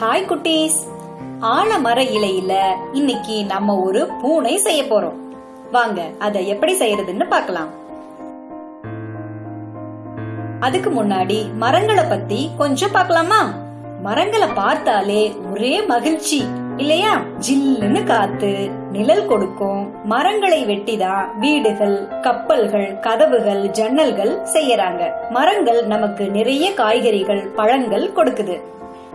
Hi குட்டீஸ். ஆலமர இலையில இன்னைக்கு நம்ம ஒரு பூனை செய்ய போறோம். வாங்க அதை எப்படி செய்யறதுன்னு பார்க்கலாம். அதுக்கு முன்னாடி மரங்களை பத்தி கொஞ்சம் பார்க்கலாமா? மரங்களை பார்த்தாலே ஒரே மகிழ்ச்சி இல்லையா? ஜில்லுன்னு காத்து நிழல் கொடுக்கும். மரங்களை வெட்டிதான் வீடுகள் கப்பல்கள் கதவுகள் ஜன்னல்கள் செய்யறாங்க. மரங்கள் நமக்கு நிறைய காய்கறிகள் பழங்கள் கொடுக்குது.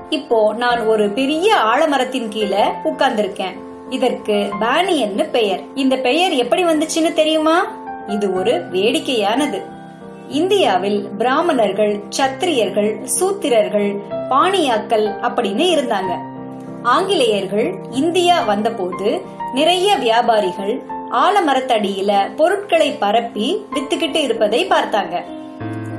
இப்போ நான் ஒரு பெரிய ஆலமரத்தின் கீழே உட்கார்ந்திருக்கேன். இதற்கு பானியன்னு பெயர். இந்த பெயர் எப்படி வந்துச்சுன்னு தெரியுமா? இது ஒரு வேடிக்கையானது. இந்தியாவில் பிராமணர்கள் சத்திரியர்கள் சூத்திரர்கள் பாணியாக்கள் அப்படின்னு இருந்தாங்க. ஆங்கிலேயர்கள் இந்தியா வந்தபோது நிறைய வியாபாரிகள் ஆலமரத்தடியில பொருட்களை பரப்பி வித்துக்கிட்டு இருப்பதை பார்த்தாங்க.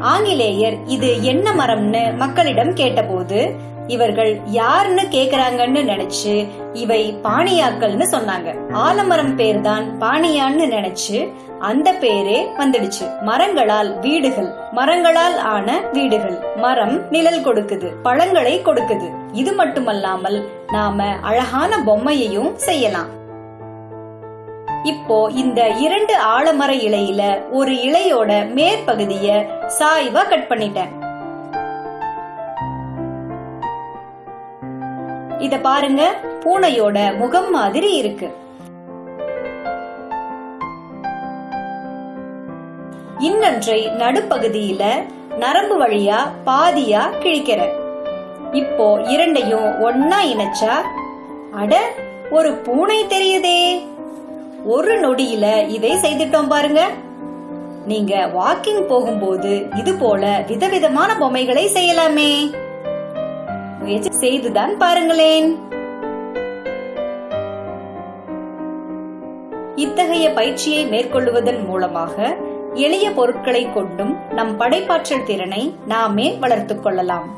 ஆங்கிலேயர் இது என்ன மரம்னு மக்களிடம் கேட்டபோது இவர்கள் யாருன்னு கேக்குறாங்கன்னு நினைச்சு இவை பாணியாக்கள்னு சொன்னாங்க. ஆலமரம் பேர் தான் பாணியான்னு நினைச்சு அந்த பேரே வந்துடுச்சு. மரங்களால் வீடுகள் மரங்களால் ஆன வீடுகள். மரம் நிழல் கொடுக்குது பழங்களை கொடுக்குது. இது மட்டுமல்லாமல் நாம அழகான பொம்மையையும் செய்யலாம். இப்போ இந்த இரண்டு ஆலமர இலையில ஒரு இலையோட மேற்பகுதிய சாய்வா கட் பண்ணிட்டேன். இத பாருங்க பூனையோட முகம் மாதிரி இருக்கு. இன்னன்றை நடுப்பகுதியில நரம்பு வழியா பாதியா கிழிக்கிறேன் இப்போ இரண்டையும் ஒன்னா இணைச்சா அட ஒரு பூனை தெரியுதே. ஒரு நொடியில இதை செய்துட்டோம் பாருங்க. நீங்க வாக்கிங் போகும்போது இது போல விதவிதமான பொம்மைகளை செய்யலாமே. முயற்சி செய்துதான் பாருங்களேன். இத்தகைய பயிற்சியை மேற்கொள்வதன் மூலமாக எளிய பொருட்களை கொண்டும் நம் படைப்பாற்றல் திறனை நாமே வளர்த்துக் கொள்ளலாம்.